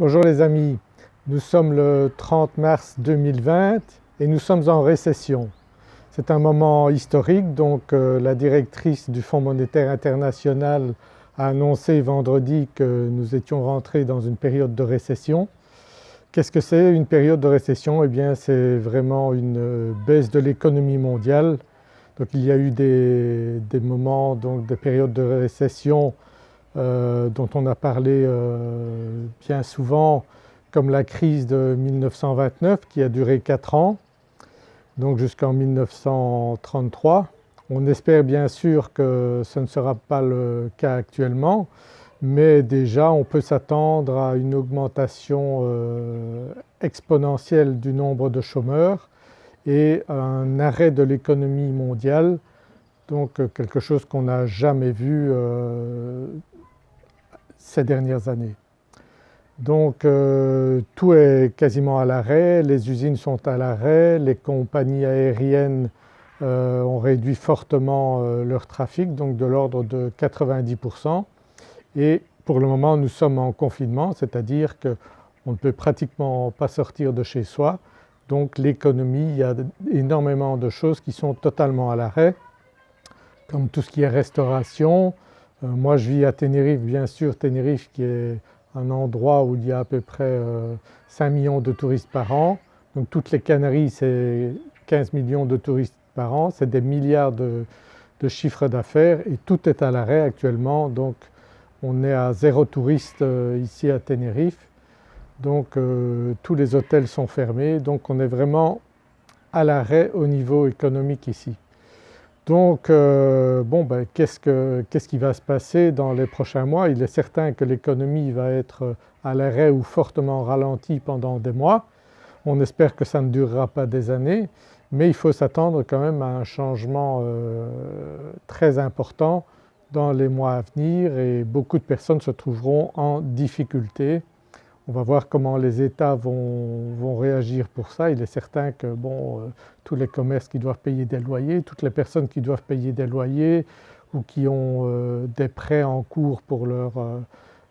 Bonjour les amis, nous sommes le 30 mars 2020 et nous sommes en récession. C'est un moment historique donc euh, la directrice du Fonds monétaire international a annoncé vendredi que nous étions rentrés dans une période de récession. Qu'est-ce que c'est une période de récession? Eh bien c'est vraiment une euh, baisse de l'économie mondiale. Donc il y a eu des, des moments donc des périodes de récession euh, dont on a parlé euh, bien souvent comme la crise de 1929 qui a duré 4 ans, donc jusqu'en 1933. On espère bien sûr que ce ne sera pas le cas actuellement mais déjà on peut s'attendre à une augmentation euh, exponentielle du nombre de chômeurs et un arrêt de l'économie mondiale donc quelque chose qu'on n'a jamais vu ces dernières années. Donc euh, tout est quasiment à l'arrêt, les usines sont à l'arrêt, les compagnies aériennes euh, ont réduit fortement euh, leur trafic donc de l'ordre de 90% et pour le moment nous sommes en confinement c'est-à-dire qu'on ne peut pratiquement pas sortir de chez soi donc l'économie, il y a énormément de choses qui sont totalement à l'arrêt comme tout ce qui est restauration, moi je vis à Tenerife bien sûr, Tenerife qui est un endroit où il y a à peu près 5 euh, millions de touristes par an. Donc toutes les Canaries c'est 15 millions de touristes par an, c'est des milliards de, de chiffres d'affaires et tout est à l'arrêt actuellement donc on est à zéro touriste euh, ici à Tenerife. Donc tous les hôtels sont fermés donc on est vraiment à l'arrêt au niveau économique ici. Donc euh, bon ben, qu'est-ce qui va se passer dans les prochains mois? Il est certain que l'économie va être à l'arrêt ou fortement ralentie pendant des mois. On espère que ça ne durera pas des années mais il faut s'attendre quand même à un changement euh, très important dans les mois à venir et beaucoup de personnes se trouveront en difficulté on va voir comment les États vont, réagir pour ça. Il est certain que bon, euh, tous les commerces qui doivent payer des loyers, toutes les personnes qui doivent payer des loyers ou qui ont euh, des prêts en cours pour leurs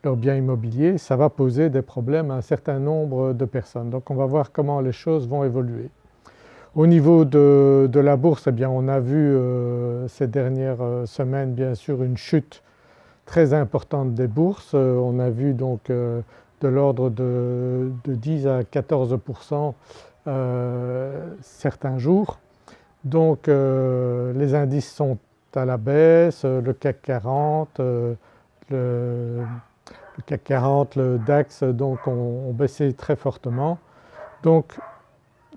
leur biens immobiliers, ça va poser des problèmes à un certain nombre de personnes. Donc on va voir comment les choses vont évoluer. Au niveau de, la bourse, eh bien on a vu euh, ces dernières semaines bien sûr une chute très importante des bourses. on a vu donc de l'ordre de, 10 à 14% euh, certains jours. Donc euh, les indices sont à la baisse, le CAC 40, euh, le, CAC 40, le DAX donc ont, baissé très fortement. Donc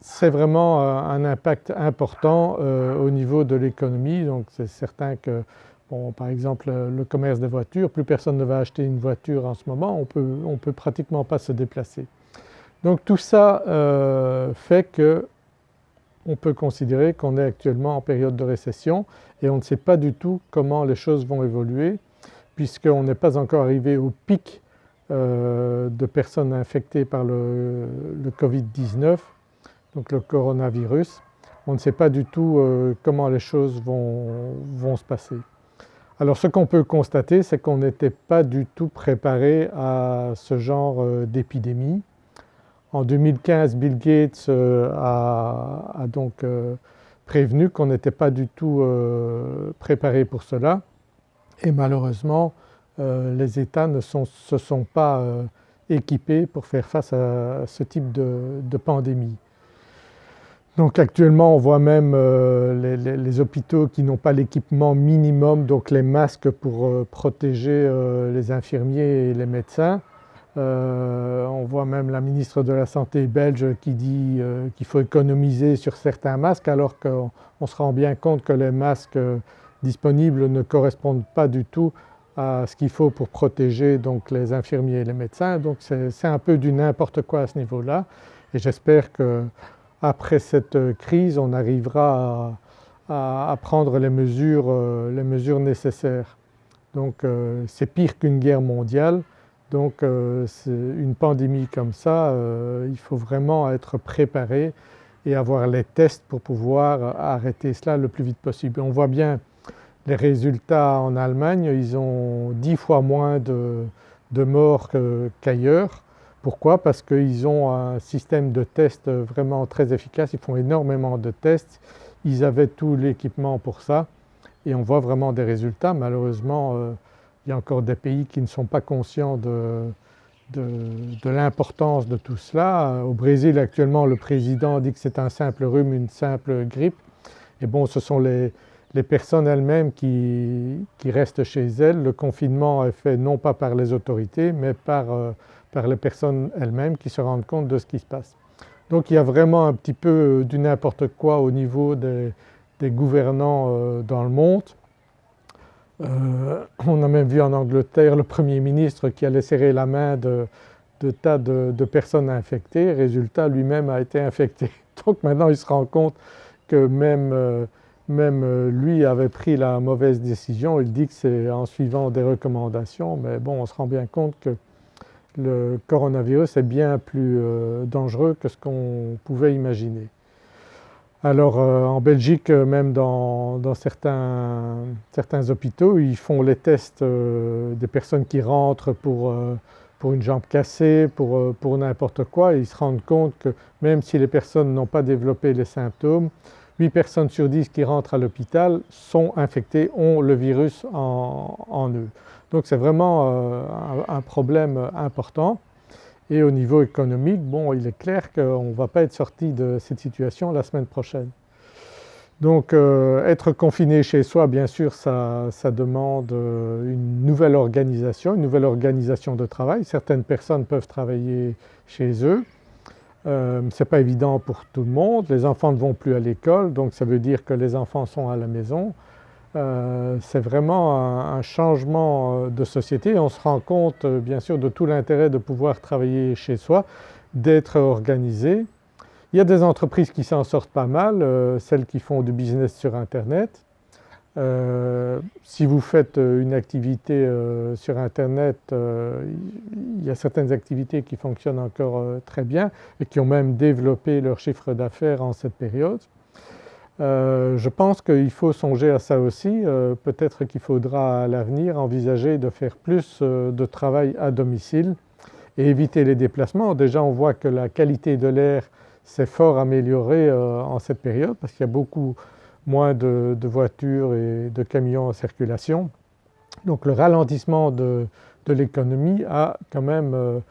c'est vraiment un impact important au niveau de l'économie donc c'est certain que Par exemple le commerce des voitures, plus personne ne va acheter une voiture en ce moment, on peut, on peut pratiquement pas se déplacer. Donc tout ça euh, fait que on peut considérer qu'on est actuellement en période de récession et on ne sait pas du tout comment les choses vont évoluer puisqu'on n'est pas encore arrivé au pic euh, de personnes infectées par le, Covid-19, donc le coronavirus. On ne sait pas du tout euh, comment les choses vont se passer. Alors ce qu'on peut constater c'est qu'on n'était pas du tout préparé à ce genre euh, d'épidémie. En 2015 Bill Gates euh, a, donc euh, prévenu qu'on n'était pas du tout préparé pour cela et malheureusement les États ne se sont pas équipés pour faire face à ce type de pandémie. Donc actuellement on voit même euh, les, hôpitaux qui n'ont pas l'équipement minimum donc les masques pour euh, protéger euh, les infirmiers et les médecins. on voit même la ministre de la Santé belge qui dit qu'il faut économiser sur certains masques alors qu'on se rend bien compte que les masques disponibles ne correspondent pas du tout à ce qu'il faut pour protéger donc les infirmiers et les médecins donc c'est un peu du n'importe quoi à ce niveau-là et j'espère que après cette crise on arrivera à, prendre les mesures, euh, les mesures, nécessaires. Donc euh, c'est pire qu'une guerre mondiale donc euh, une pandémie comme ça il faut vraiment être préparé et avoir les tests pour pouvoir arrêter cela le plus vite possible. On voit bien les résultats en Allemagne, ils ont 10 fois moins de, morts qu'ailleurs. Pourquoi? Parce qu'ils ont un système de test vraiment très efficace, ils font énormément de tests, ils avaient tout l'équipement pour ça et on voit vraiment des résultats. Malheureusement euh, il y a encore des pays qui ne sont pas conscients de, de, l'importance de tout cela. Au Brésil actuellement le président dit que c'est un simple rhume, une simple grippe et bon ce sont les, les personnes elles-mêmes qui, qui, restent chez elles. Le confinement est fait non pas par les autorités mais par, euh, par les personnes elles-mêmes qui se rendent compte de ce qui se passe. Donc il y a vraiment un petit peu du n'importe quoi au niveau des, gouvernants euh, dans le monde. Euh, on a même vu en Angleterre le Premier ministre qui allait serrer la main de, tas de, personnes infectées, résultat lui-même a été infecté. Donc maintenant il se rend compte que euh, même lui avait pris la mauvaise décision, il dit que c'est en suivant des recommandations mais bon on se rend bien compte que le coronavirus est bien plus dangereux que ce qu'on pouvait imaginer. Alors euh, en Belgique euh, même dans, certains, hôpitaux ils font les tests euh, des personnes qui rentrent pour, une jambe cassée, pour, pour n'importe quoi et ils se rendent compte que même si les personnes n'ont pas développé les symptômes, 8 personnes sur 10 qui rentrent à l'hôpital sont infectées, ont le virus en, eux. Donc c'est vraiment un problème important. Et au niveau économique, bon il est clair qu'on ne va pas être sorti de cette situation la semaine prochaine. Donc euh, être confiné chez soi bien sûr ça, demande euh, une nouvelle organisation, une nouvelle organisation de travail. Certaines personnes peuvent travailler chez eux, euh, ce n'est pas évident pour tout le monde, les enfants ne vont plus à l'école donc ça veut dire que les enfants sont à la maison. Euh, c'est vraiment un, changement euh, de société. On se rend compte euh, bien sûr de tout l'intérêt de pouvoir travailler chez soi, d'être organisé. Il y a des entreprises qui s'en sortent pas mal, celles qui font du business sur internet. Si vous faites une activité sur internet, il y a certaines activités qui fonctionnent encore très bien et qui ont même développé leur chiffre d'affaires en cette période. Euh, je pense qu'il faut songer à ça aussi, euh, peut-être qu'il faudra à l'avenir envisager de faire plus euh, de travail à domicile et éviter les déplacements. Déjà on voit que la qualité de l'air s'est fort améliorée en cette période parce qu'il y a beaucoup moins de, voitures et de camions en circulation. Donc le ralentissement de l'économie a quand même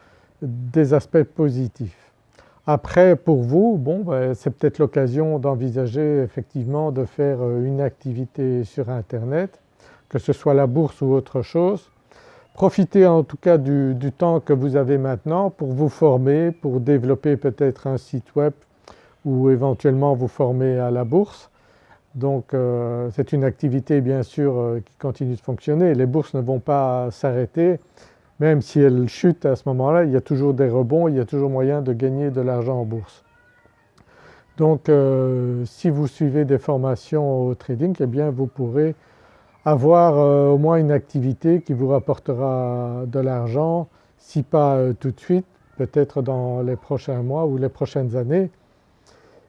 des aspects positifs. Après pour vous, bon, ben, c'est peut-être l'occasion d'envisager effectivement de faire euh, une activité sur internet, que ce soit la bourse ou autre chose. Profitez en tout cas du, temps que vous avez maintenant pour vous former, pour développer peut-être un site web ou éventuellement vous former à la bourse. Donc euh, c'est une activité bien sûr euh, qui continue de fonctionner, les bourses ne vont pas s'arrêter, même si elle chute à ce moment-là, il y a toujours des rebonds, il y a toujours moyen de gagner de l'argent en bourse. Donc euh, si vous suivez des formations au trading, eh bien vous pourrez avoir au moins une activité qui vous rapportera de l'argent, si pas tout de suite, peut-être dans les prochains mois ou les prochaines années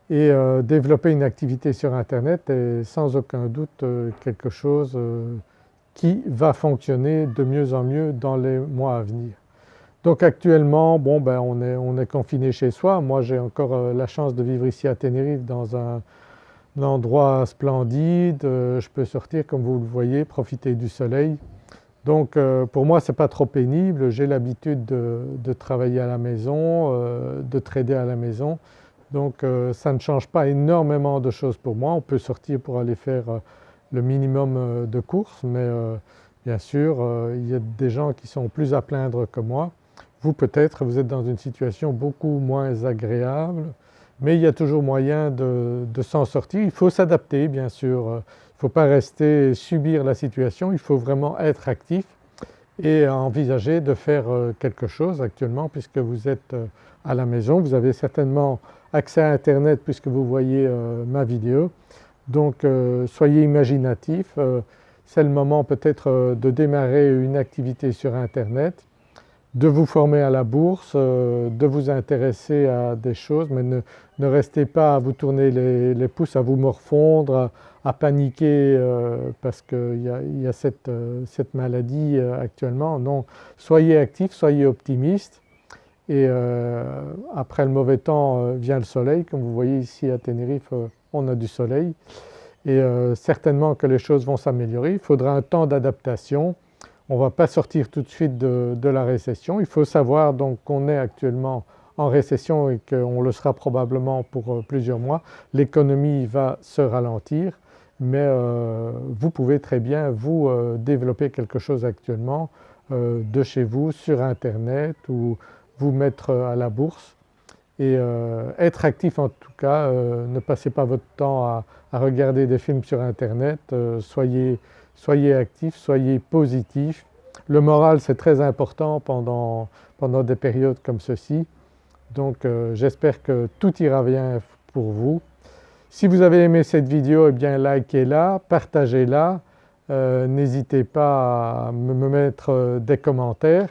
et développer une activité sur internet est sans aucun doute quelque chose qui va fonctionner de mieux en mieux dans les mois à venir. Donc actuellement, bon ben on est, on est confiné chez soi. Moi j'ai encore euh, la chance de vivre ici à Tenerife dans un, endroit splendide, euh, je peux sortir comme vous le voyez, profiter du soleil. Donc euh, pour moi ce n'est pas trop pénible, j'ai l'habitude de, travailler à la maison, de trader à la maison. Donc ça ne change pas énormément de choses pour moi, on peut sortir pour aller faire le minimum euh, de courses mais euh, bien sûr euh, il y a des gens qui sont plus à plaindre que moi. Vous peut-être vous êtes dans une situation beaucoup moins agréable mais il y a toujours moyen de, s'en sortir. Il faut s'adapter bien sûr, il ne faut pas rester subir la situation, il faut vraiment être actif et envisager de faire quelque chose actuellement puisque vous êtes à la maison. Vous avez certainement accès à internet puisque vous voyez ma vidéo donc euh, soyez imaginatifs, euh, c'est le moment peut-être euh, de démarrer une activité sur internet, de vous former à la bourse, de vous intéresser à des choses mais ne, restez pas à vous tourner les, pouces, à vous morfondre, à, paniquer parce qu'il y a, cette, maladie actuellement. Non, soyez actifs, soyez optimistes et euh, après le mauvais temps euh, vient le soleil comme vous voyez ici à Tenerife on a du soleil et certainement que les choses vont s'améliorer. Il faudra un temps d'adaptation, on ne va pas sortir tout de suite de, la récession. Il faut savoir donc qu'on est actuellement en récession et qu'on le sera probablement pour plusieurs mois. L'économie va se ralentir mais euh, vous pouvez très bien vous euh, développer quelque chose actuellement euh, de chez vous sur internet ou vous mettre à la bourse et être actif en tout cas, ne passez pas votre temps à, regarder des films sur internet, soyez, soyez actif, soyez positif. Le moral c'est très important pendant, pendant des périodes comme ceci. Donc j'espère que tout ira bien pour vous. Si vous avez aimé cette vidéo, eh bien likez-la, partagez-la, euh, n'hésitez pas à me mettre euh, des commentaires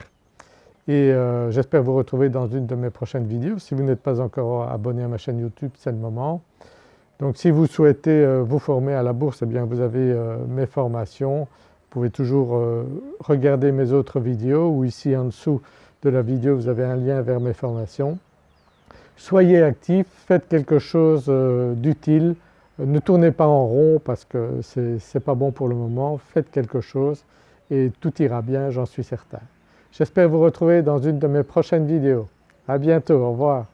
et euh, j'espère vous retrouver dans une de mes prochaines vidéos. Si vous n'êtes pas encore abonné à ma chaîne YouTube, c'est le moment. Donc si vous souhaitez vous former à la bourse, eh bien vous avez mes formations. Vous pouvez toujours regarder mes autres vidéos ou ici en dessous de la vidéo vous avez un lien vers mes formations soyez actifs, faites quelque chose euh, d'utile, ne tournez pas en rond parce que ce n'est pas bon pour le moment, faites quelque chose et tout ira bien j'en suis certain. J'espère vous retrouver dans une de mes prochaines vidéos. À bientôt, au revoir.